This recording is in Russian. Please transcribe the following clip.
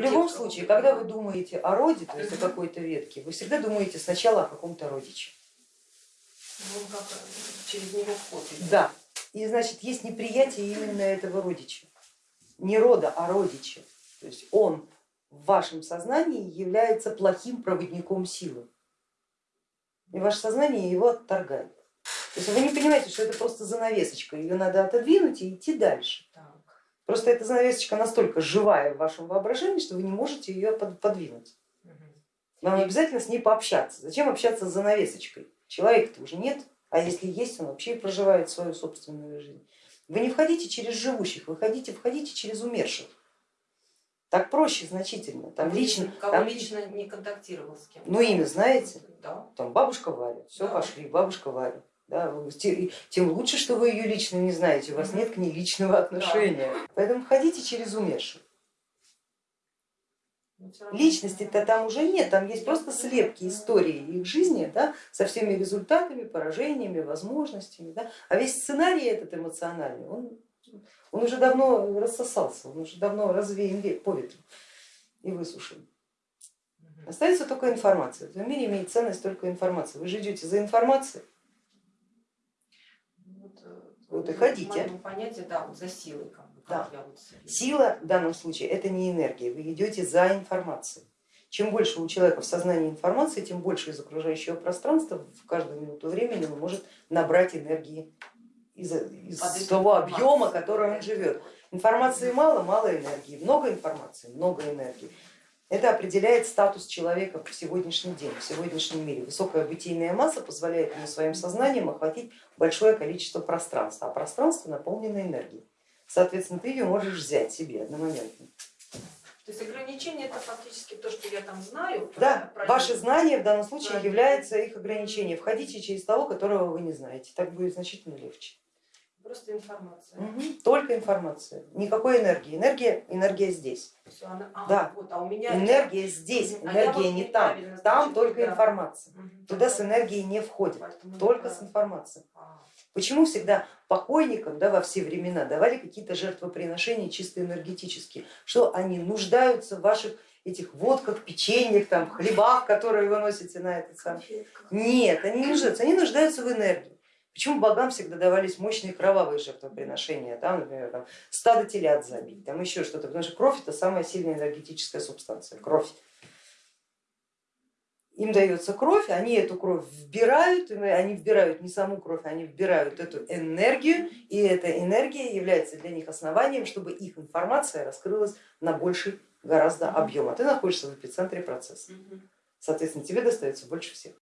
В любом случае, когда вы думаете о роде, то есть о какой-то ветке, вы всегда думаете сначала о каком-то родиче. Ну, как через него вход. Да, и значит есть неприятие именно этого родича. Не рода, а родича. То есть он в вашем сознании является плохим проводником силы. И ваше сознание его отторгает. То есть вы не понимаете, что это просто занавесочка, ее надо отодвинуть и идти дальше. Так. Просто эта занавесочка настолько живая в вашем воображении, что вы не можете ее под- подвинуть. Вам обязательно с ней пообщаться. Зачем общаться с занавесочкой? Человека-то уже нет, а если есть, он вообще проживает свою собственную жизнь. Вы не входите через живущих, вы ходите, входите через умерших. Так проще значительно. Там лично, Кого там, лично не контактировал с кем? ну имя знаете, Да. там бабушка Варя, все Да. пошли, бабушка Варя. Да, тем лучше, что вы ее лично не знаете, у вас нет к ней личного отношения. Поэтому ходите через умерших. Всё равно- Личности-то там уже нет, там есть просто слепки истории их жизни да, со всеми результатами, поражениями, возможностями. Да. А весь сценарий этот эмоциональный, он, он уже давно рассосался, он уже давно развеян ве- по ветру и высушен. Остается только информация. В этом мире имеет ценность только информация. Вы же идете за информацией, Вот, э, Вот и ходите. моем понятии, да, вот за силой, как бы, как я вот Сила в данном случае это не энергия, вы идете за информацией. Чем больше у человека в сознании информации, тем больше из окружающего пространства в каждую минуту времени он может набрать энергии из, из Под того объема, который он живет. Информации мало, мало энергии, много информации, много энергии. Это определяет статус человека в сегодняшний день, в сегодняшнем мире. Высокая бытийная масса позволяет ему своим сознанием охватить большое количество пространства, а пространство наполнено энергией. Соответственно, ты ее можешь взять себе одномоментно. То есть ограничение это фактически то, что я там знаю. Да, про- ваши знания в данном случае Правильно. являются их ограничением. Входите через того, которого вы не знаете, так будет значительно легче. Просто информация. Мгм. Только информация, никакой энергии. Энергия, энергия здесь. Всё, она- а, Да. вот, а у меня Энергия здесь. А энергия вот не там. неправильно, Там значит, только да. информация. Мгм. Туда с энергией не входит, Поэтому только да. с информацией. А, Почему всегда покойникам да, во все времена давали какие-то жертвоприношения чисто энергетические, что они нуждаются в ваших этих водках, печеньях, там, хлебах, которые вы носите на этот самый конфетках. Нет, они не нуждаются, они нуждаются в энергии. Почему богам всегда давались мощные кровавые жертвоприношения, там, например, там, стадо телят забить, там еще что-то, потому что кровь это самая сильная энергетическая субстанция, кровь. Им дается кровь, они эту кровь вбирают, они вбирают не саму кровь, они вбирают эту энергию, и эта энергия является для них основанием, чтобы их информация раскрылась на больший гораздо объем, а ты находишься в эпицентре процесса. Соответственно, тебе достается больше всех.